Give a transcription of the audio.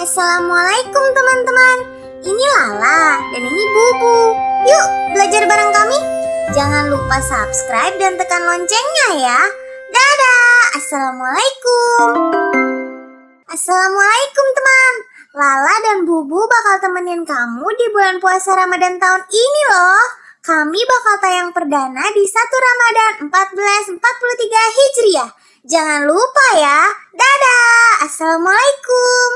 Assalamualaikum teman-teman. Ini Lala dan ini Bubu. Yuk belajar bareng kami. Jangan lupa subscribe dan tekan loncengnya ya. Dadah. Assalamualaikum. Assalamualaikum teman. Lala dan Bubu bakal temenin kamu di bulan puasa Ramadan tahun ini loh. Kami bakal tayang perdana di 1 Ramadan 1443 Hijriah. Jangan lupa ya. Dadah. Assalamualaikum.